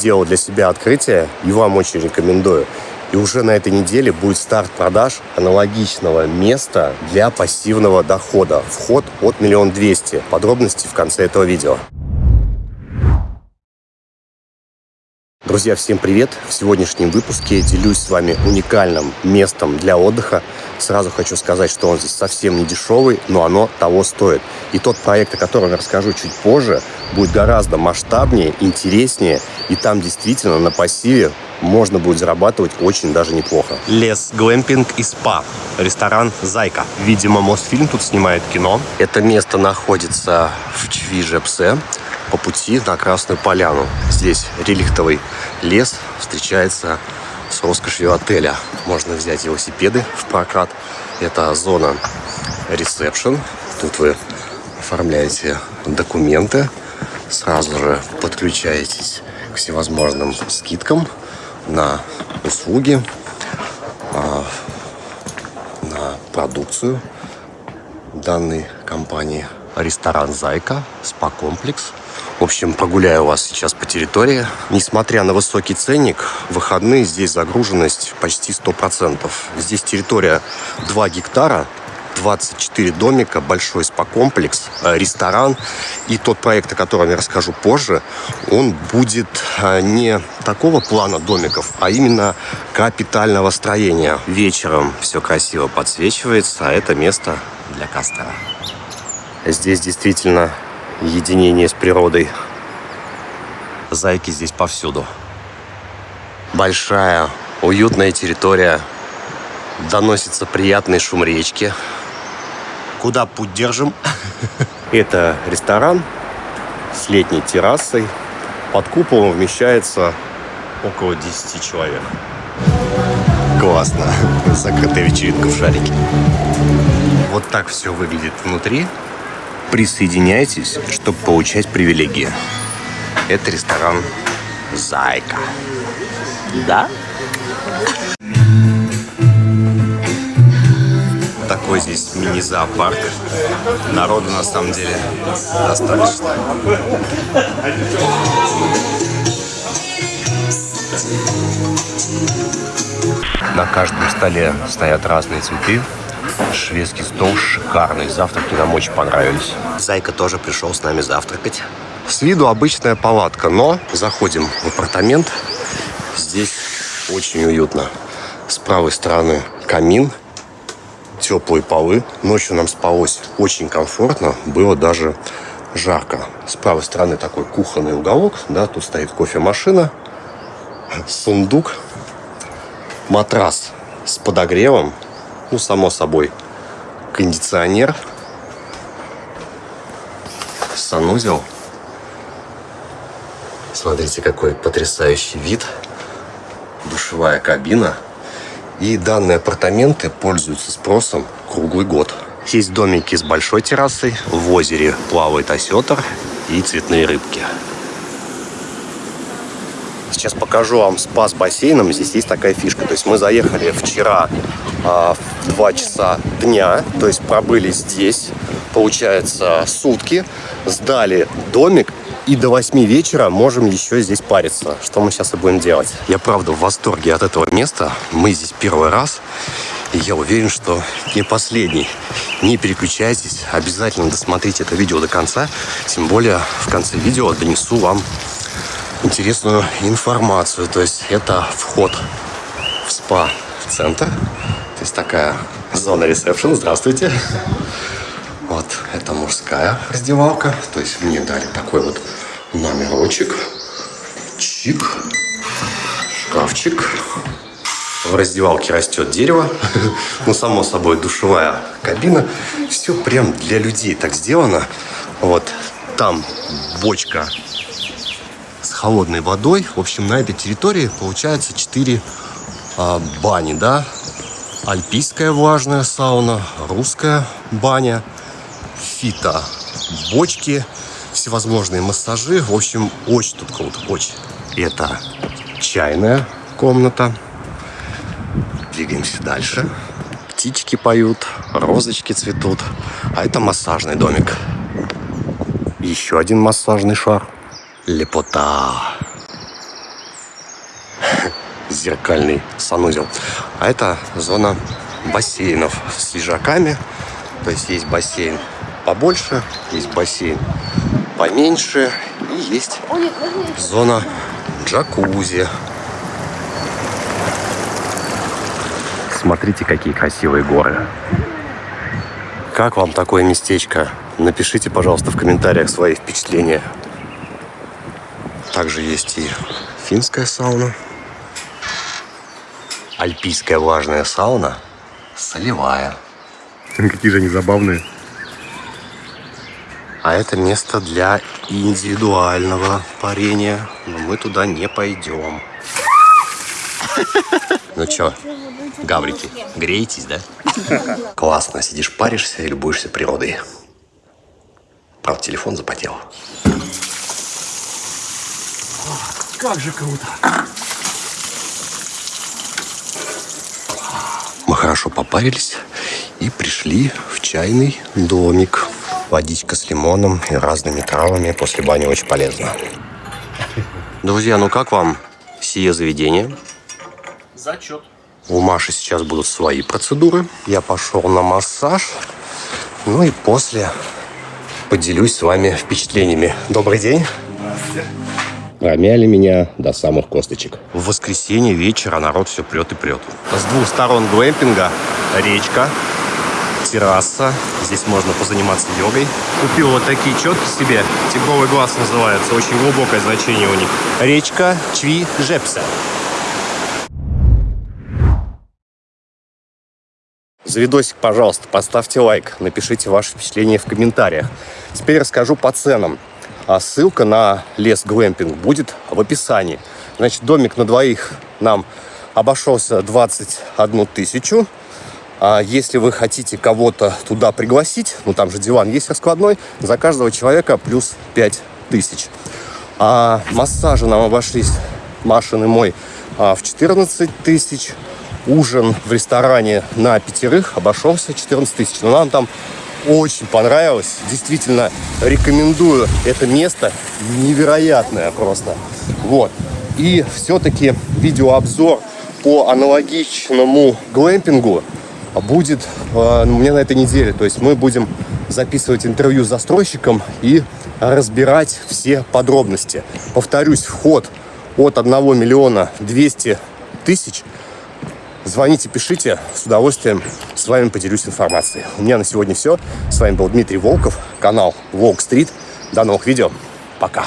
сделал для себя открытие и вам очень рекомендую. И уже на этой неделе будет старт продаж аналогичного места для пассивного дохода. Вход от миллион двести. Подробности в конце этого видео. Друзья, всем привет! В сегодняшнем выпуске делюсь с вами уникальным местом для отдыха. Сразу хочу сказать, что он здесь совсем не дешевый, но оно того стоит. И тот проект, о котором я расскажу чуть позже, будет гораздо масштабнее, интереснее. И там действительно на пассиве можно будет зарабатывать очень даже неплохо. Лес, глэмпинг и спа. Ресторан «Зайка». Видимо, Мосфильм тут снимает кино. Это место находится в Чвижепсе по пути на Красную Поляну. Здесь реликтовый лес встречается с роскошью отеля. Можно взять велосипеды в прокат. Это зона ресепшн. Тут вы оформляете документы, сразу же подключаетесь к всевозможным скидкам на услуги, а, на продукцию данной компании. Ресторан «Зайка», спа-комплекс. В общем, прогуляю вас сейчас по территории. Несмотря на высокий ценник, выходные здесь загруженность почти 100%. Здесь территория 2 гектара, 24 домика, большой спа-комплекс, э, ресторан. И тот проект, о котором я расскажу позже, он будет э, не такого плана домиков, а именно капитального строения. Вечером все красиво подсвечивается, а это место для костра. Здесь действительно единение с природой. Зайки здесь повсюду. Большая, уютная территория. Доносится приятный шум речки. Куда путь держим? Это ресторан с летней террасой. Под куполом вмещается около 10 человек. Классно. Закрытая вечеринка в шарике. Вот так все выглядит внутри. Присоединяйтесь, чтобы получать привилегии. Это ресторан «Зайка». Да? такой здесь мини-зоопарк. Народу на самом деле достаточно. На каждом столе стоят разные цветы. Шведский стол шикарный. Завтраки нам очень понравились. Зайка тоже пришел с нами завтракать. С виду обычная палатка, но заходим в апартамент. Здесь очень уютно. С правой стороны камин, теплые полы. Ночью нам спалось очень комфортно, было даже жарко. С правой стороны такой кухонный уголок, да, тут стоит кофемашина, сундук, матрас с подогревом, ну, само собой, кондиционер, санузел. Смотрите, какой потрясающий вид. Душевая кабина – и данные апартаменты пользуются спросом круглый год. Есть домики с большой террасой, в озере плавает осетр и цветные рыбки. Сейчас покажу вам спа с бассейном. Здесь есть такая фишка. То есть мы заехали вчера а, в 2 часа дня, то есть пробыли здесь, получается, сутки, сдали домик и до 8 вечера можем еще здесь париться, что мы сейчас и будем делать. Я правда в восторге от этого места. Мы здесь первый раз. И я уверен, что не последний. Не переключайтесь, обязательно досмотрите это видео до конца. Тем более в конце видео донесу вам интересную информацию. То есть это вход в спа-центр. То есть такая зона ресепшн. Здравствуйте. Вот, это мужская раздевалка. То есть мне дали такой вот номерочек. Чик. Шкафчик. В раздевалке растет дерево. ну, само собой, душевая кабина. Все прям для людей так сделано. Вот там бочка с холодной водой. В общем, на этой территории получается 4 а, бани, да. Альпийская влажная сауна, русская баня – фито бочки, всевозможные массажи. В общем, очень тут круто, очень. Это чайная комната. Двигаемся дальше. Птички поют, розочки цветут. А это массажный домик. Еще один массажный шар. Лепота. Зеркальный санузел. А это зона бассейнов с лежаками. То есть есть бассейн побольше, есть бассейн поменьше и есть зона джакузи. Смотрите, какие красивые горы. Как вам такое местечко? Напишите, пожалуйста, в комментариях свои впечатления. Также есть и финская сауна. Альпийская влажная сауна. Солевая. Какие же они забавные. А это место для индивидуального парения. Но мы туда не пойдем. Ну чё, гаврики, греетесь, да? Классно, сидишь, паришься и любуешься природой. Правда, телефон запотел. Как же круто! Хорошо попарились и пришли в чайный домик. Водичка с лимоном и разными травами после бани очень полезно. Друзья, ну как вам сие заведение? Зачет. У Маши сейчас будут свои процедуры. Я пошел на массаж. Ну и после поделюсь с вами впечатлениями. Добрый день. Здравствуйте. Промяли меня до самых косточек. В воскресенье вечера народ все прет и прет. С двух сторон глэмпинга речка, терраса. Здесь можно позаниматься йогой. Купил вот такие четки себе. Тигровый глаз называется. Очень глубокое значение у них. Речка Чви Жепса. За видосик, пожалуйста, поставьте лайк, напишите ваши впечатления в комментариях. Теперь расскажу по ценам. А ссылка на лес глэмпинг будет в описании. Значит, домик на двоих нам обошелся 21 тысячу. А если вы хотите кого-то туда пригласить, ну там же диван есть раскладной, за каждого человека плюс 5 тысяч. А массажи нам обошлись, Машин и мой, а, в 14 тысяч ужин в ресторане на пятерых обошелся 14 тысяч. Но нам там очень понравилось. Действительно рекомендую это место. Невероятное просто. Вот. И все-таки видеообзор по аналогичному глэмпингу будет э, у меня на этой неделе. То есть мы будем записывать интервью с застройщиком и разбирать все подробности. Повторюсь, вход от 1 миллиона 200 тысяч – Звоните, пишите, с удовольствием с вами поделюсь информацией. У меня на сегодня все. С вами был Дмитрий Волков, канал Волк Стрит. До новых видео. Пока.